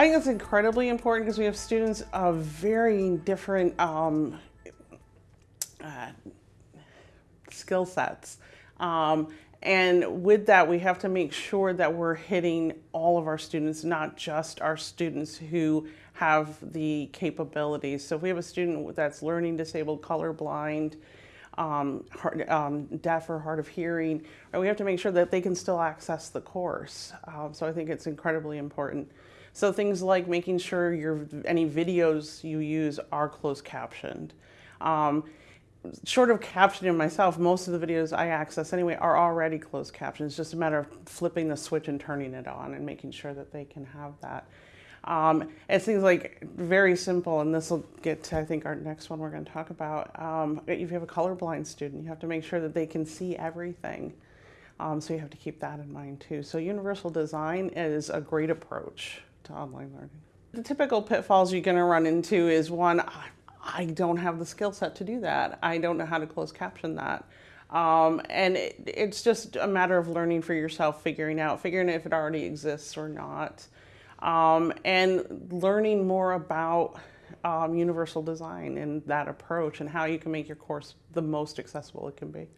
I think it's incredibly important because we have students of varying different um, uh, skill sets. Um, and with that, we have to make sure that we're hitting all of our students, not just our students who have the capabilities. So if we have a student that's learning disabled, colorblind, um, hard, um, deaf or hard of hearing, we have to make sure that they can still access the course. Um, so I think it's incredibly important. So things like making sure your any videos you use are closed captioned. Um, short of captioning myself, most of the videos I access anyway are already closed captioned. It's just a matter of flipping the switch and turning it on and making sure that they can have that. Um, it seems like very simple, and this will get to, I think, our next one we're going to talk about. Um, if you have a colorblind student, you have to make sure that they can see everything. Um, so you have to keep that in mind too. So universal design is a great approach to online learning. The typical pitfalls you're going to run into is one, I don't have the skill set to do that. I don't know how to close caption that. Um, and it, it's just a matter of learning for yourself, figuring out, figuring if it already exists or not, um, and learning more about um, universal design and that approach and how you can make your course the most accessible it can be.